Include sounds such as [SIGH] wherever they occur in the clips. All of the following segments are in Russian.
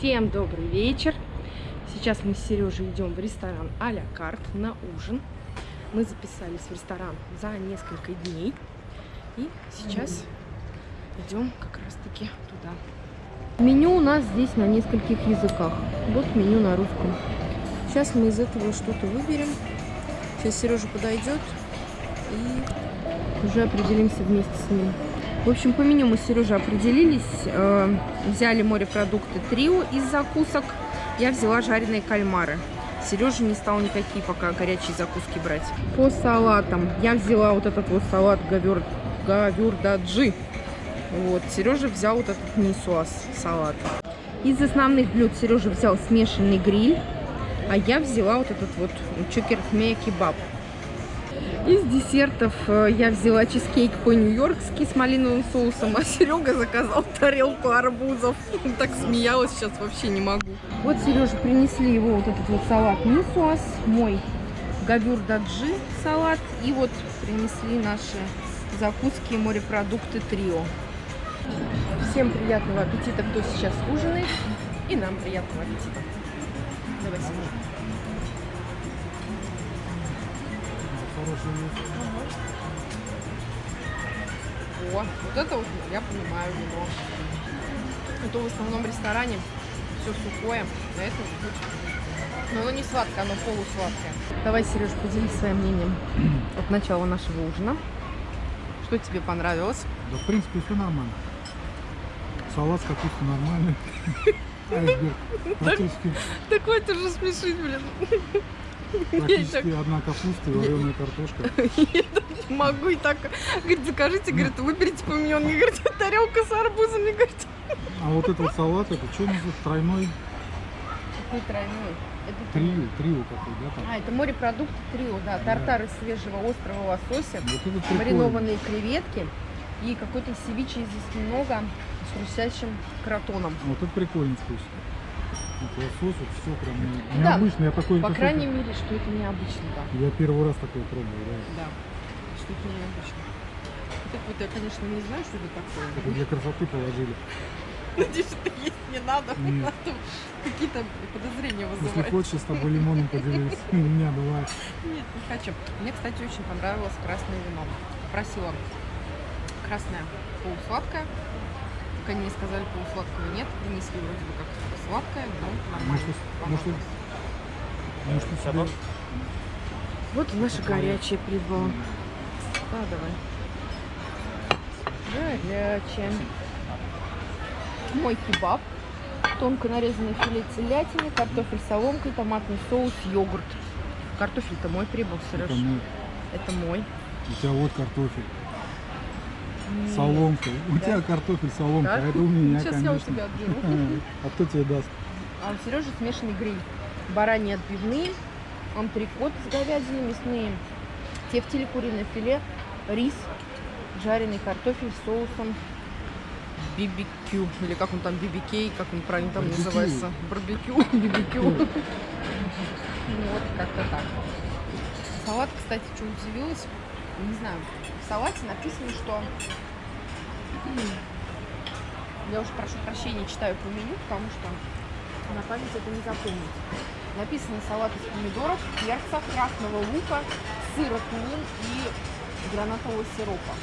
Всем добрый вечер. Сейчас мы с Сережей идем в ресторан а-ля карт на ужин. Мы записались в ресторан за несколько дней. И сейчас идем как раз таки туда. Меню у нас здесь на нескольких языках. Вот меню на русском. Сейчас мы из этого что-то выберем. Сейчас Сережа подойдет и уже определимся вместе с ним. В общем, по меню мы с Сережей определились. Э, взяли морепродукты трио из закусок. Я взяла жареные кальмары. Сережа не стал никакие пока горячие закуски брать. По салатам я взяла вот этот вот салат гавюр, гавюрдаджи. Вот, Сережа взял вот этот нисуас салат. Из основных блюд Сережа взял смешанный гриль, а я взяла вот этот вот чукерхмея кебаб. Из десертов э, я взяла чизкейк по-нью-йоркски с малиновым соусом, а [LAUGHS] Серега заказал тарелку арбузов. Так смеялась, сейчас вообще не могу. Вот Сереже принесли его вот этот вот салат нисуас, мой гавюр даджи салат. И вот принесли наши закуски морепродукты трио. Всем приятного аппетита, кто сейчас ужинает. И нам приятного аппетита. Давай, Сережа. О, вот это вот я понимаю вино. Это в основном в ресторане все сухое, на это но оно не сладкое, оно полусладкое. Давай, Сереж, поделись своим мнением [CLEARS THROAT] от начала нашего ужина. Что тебе понравилось? Да, в принципе, все нормально. Салат с капустой нормальный. [LAUGHS] Айсберг практически. Такой ты же смешить, блин. Практически одна капуста и вареная картошка. Я не могу и так. Говорит, закажите, говорит, выберите по мне. Говорит, тарелка с арбузами, говорит. А вот этот салат, это что называется? Тройной? Какой тройной? Это трио, трио какой, да? Там? А, это морепродукты трио, да. Тартар из свежего острого лосося, вот маринованные креветки и какой-то севиче из осьминога с хрустящим кротоном. Вот это прикольно вкусно. Лосось, вот все прям необычно. Да. Я такой, По крайней это... мере, что это необычно, да. Я первый раз такое пробую, да. Да, что это необычно. Так вот, я, конечно, не знаю, что это такое. Это для красоты положили. Надеюсь, это есть не надо. Какие-то подозрения вызывать. Если хочешь, с тобой лимоном поделюсь. [LAUGHS] У меня бывает. Нет, не хочу. Мне, кстати, очень понравилось красное вино. Просила красное полусладкое. Пока не сказали полусладкого нет. Принесли вроде бы как сладкое, но нормально. Может, может, может, себе... Вот наша горячая прибыла. А, давай. Горячая мой кебаб, тонко нарезанное филе телятины, картофель с соломкой, томатный соус, йогурт. Картофель-то мой прибыл, Сереж. Это мой. Это мой. У тебя вот картофель. Нет. Соломка. У да? тебя картофель соломка, да? а это у меня, Сейчас конечно. я у тебя отберу. [LAUGHS] А кто тебе даст? А у Сережи смешанный гриль. Бараньи отбивные, антрикот с говядиной, мясные, тефтели, куриное филе, рис, жареный картофель с соусом BBQ, или как он там, BBK, как он правильно там называется, барбекю, [LAUGHS] BBQ. Вот, как-то так. Салат, кстати, что удивилась, не знаю, салате написано, что... Я уже прошу прощения, читаю по меню, потому что на память это не запомнить. Написано салат из помидоров, перца, красного лука, сыра, тмин и гранатового сиропа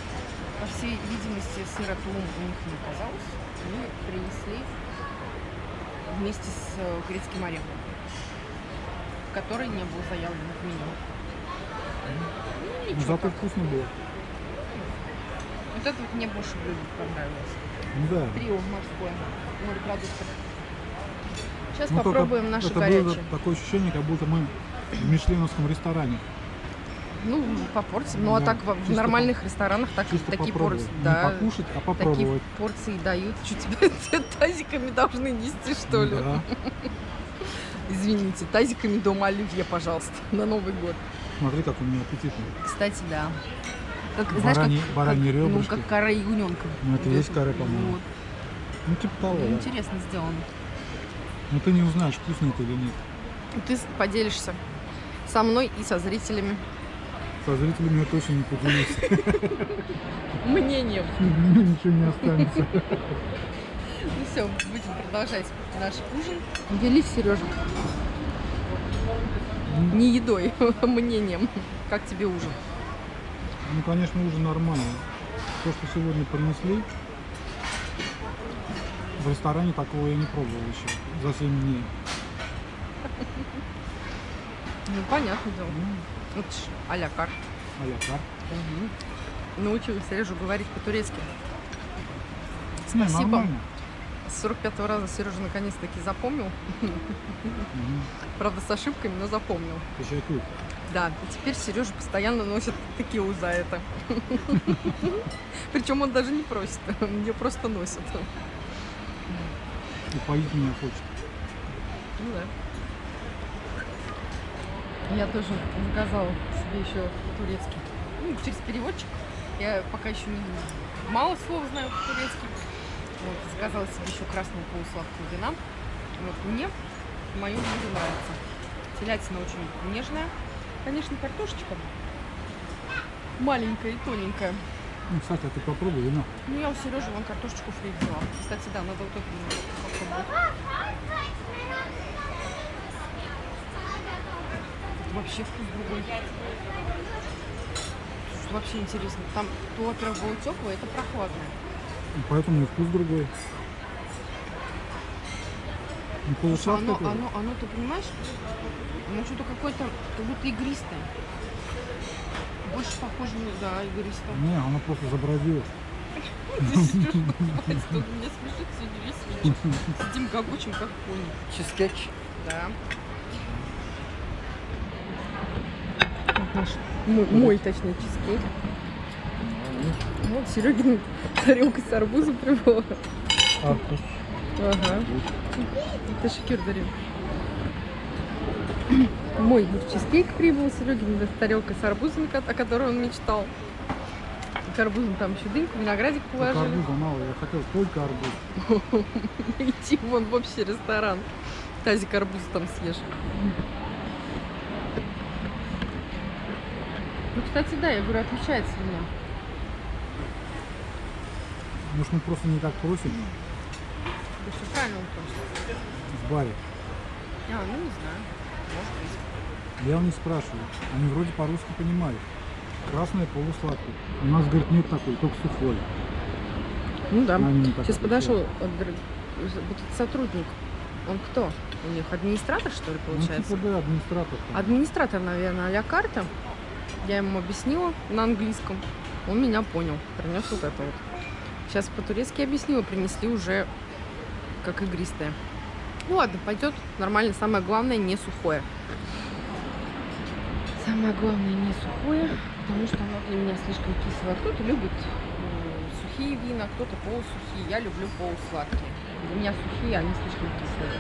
по всей видимости, сыра тулум у них не оказалось. Мы принесли вместе с э, грецким орехом, который не был заявлен в меню. Зато вкусно было. Вот это вот мне больше блюдо понравилось. Да. Трио морское, морепродуктов. Сейчас ну, попробуем наше это горячее. Было такое ощущение, как будто мы в мишленовском ресторане. Ну, по порции. Ну, а так в нормальных ресторанах так, такие порции. Да, Не покушать, а попробовать. Такие порции дают. Что тебя тазиками должны нести, что ли? Да. [LAUGHS] Извините, тазиками дома оливье, пожалуйста, на Новый год. Смотри, как у меня аппетитный. Кстати, да. Как, барани, знаешь, как, бараньи как, Ну, как кора ягненка. Ну, это есть кора, по-моему. Вот. Ну, типа того, ну, да. Интересно сделано. Ну, ты не узнаешь, вкусно это или нет. Ты поделишься со мной и со зрителями. Со зрителями я точно не поделюсь. [LAUGHS] Мнением. [LAUGHS] Ничего не останется. Ну все, будем продолжать наш ужин. Делись, Сережа. Не едой, [LAUGHS] а мнением. Как тебе ужин? Ну, конечно, ужин нормальный. То, что сегодня принесли, в ресторане такого я не пробовал еще за 7 дней. Ну, понятно дело. Ну, ж а-ля карт. а-ля карт. Научил Сережу говорить по-турецки. Не, Спасибо. нормально. С 45 раза Сережа наконец-таки запомнил. Мгм. Правда, с ошибками, но запомнил. Тещакуй. Да, и теперь Сережа постоянно носит текилу за это. Причем он даже не просит, он ее просто носит. Упоить меня хочет. Ну да. Я тоже заказала себе еще турецкий. Ну, через переводчик. Я пока еще не мало слов знаю по-турецки. Вот, заказала себе еще красную полусладкую вина. Вот, мне мое блюдо нравится. Телятина очень нежная. Конечно, картошечка маленькая и тоненькая. Ну, кстати, а ты попробуй вина. Ну, я у Сережи вон картошечку фри взяла. Кстати, да, надо вот эту попробовать. Тут вообще вкус другой. Вообще интересно. Там то, во-первых, было теплое, это прохладное. И поэтому и вкус другой. Не полусладкое оно, оно, оно, ты понимаешь, оно что-то какое-то, как будто игристое. Больше похоже на, да, игристое. Не, оно просто забродило. Хватит, он меня смешит сегодня весь вечер. Сидим гогочем, как пони. Чизкейк. Да. Наш, мой, мой, точнее, чизкейк. Вот Серегин тарелка с арбузом прибыла. Арбуз. Ага. Это шикер дарил. Мой чизкейк прибыл, Серегин тарелка с арбузом, о которой он мечтал. К арбузам там еще дыньку, виноградик Только положили. арбуза мало, я хотел только арбуз. [LAUGHS] Идти вон в общий ресторан. Тазик арбуза там съешь. Ну, кстати, да, я говорю, отличается вино. Может, мы просто не так просим Ты что, правильно он просит? в баре. А, ну не знаю. Может быть. Я у них спрашиваю. Они вроде по-русски понимают. Красное полусладкое. У нас, говорит, нет такой, только сухой. Ну да. Сейчас подошел сотрудник. Он кто? У них администратор, что ли, Ну, получается? типа, да, администратор. там. Администратор, наверное, а-ля карта. Я ему объяснила на английском. Он меня понял. Принес вот это вот. Сейчас по-турецки объяснила. Принесли уже как игристое. Ну ладно, пойдет. Нормально. Самое главное, не сухое. Самое главное, не сухое, потому что оно для меня слишком кислое. Кто-то любит м, сухие вина, кто-то полусухие. Я люблю полусладкие. Для меня сухие, они слишком кислые.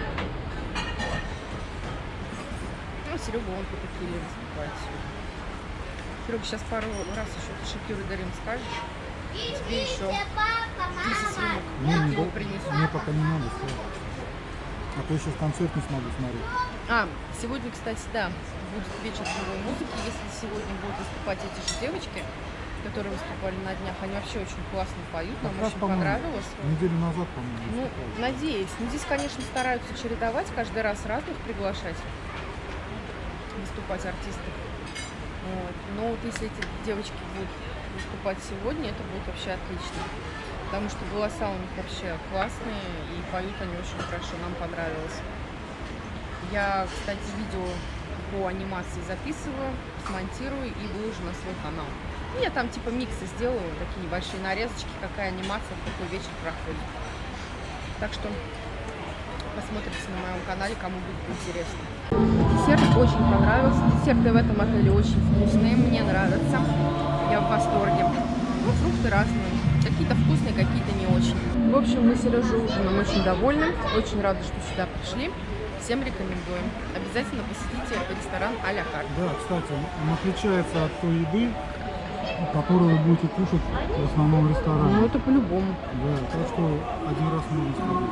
Ну, Серега он по текиле выступает сегодня. Серега, сейчас пару раз еще ты шокиру дарим скажешь. Тебе еще 10 свинок Не, мне пока не надо. всё. А то сейчас концерт не смогу смотреть. А, сегодня, кстати, да, будет вечер живой музыки. Если сегодня будут выступать эти же девочки, которые выступали на днях, они вообще очень классно поют, нам Как раз, очень по-моему, понравилось. Неделю назад, по-моему, Ну, выступали. надеюсь. Ну, здесь, конечно, стараются чередовать, каждый раз разных приглашать выступать артистов. Вот. Но вот если эти девочки будут выступать сегодня, это будет вообще отлично. Потому что голоса у них вообще классные и поют они очень хорошо, нам понравилось. Я, кстати, видео по анимации записываю, смонтирую и выложу на свой канал. Ну, Я там типа миксы сделаю, такие небольшие нарезочки, какая анимация в какой вечер проходит. Так что посмотрите на моем канале, кому будет интересно. Десерт очень понравился. Десерты в этом отеле очень вкусные, мне нравятся. Я в восторге. Ну, фрукты разные. Какие-то вкусные, какие-то не очень. В общем, мы с Сережей ужином очень довольны. Очень рады, что сюда пришли. Всем рекомендуем. Обязательно посетите ресторан а-ля карт. Да, кстати, он отличается от той еды, которую вы будете кушать в основном ресторане. Ну, это по-любому. Да, так что один раз можно сходить.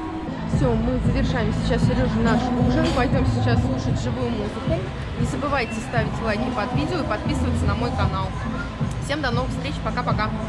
Все, мы завершаем сейчас, Сережа, наш ужин. Пойдем сейчас слушать живую музыку. Не забывайте ставить лайки под видео и подписываться на мой канал. Всем до новых встреч. Пока-пока.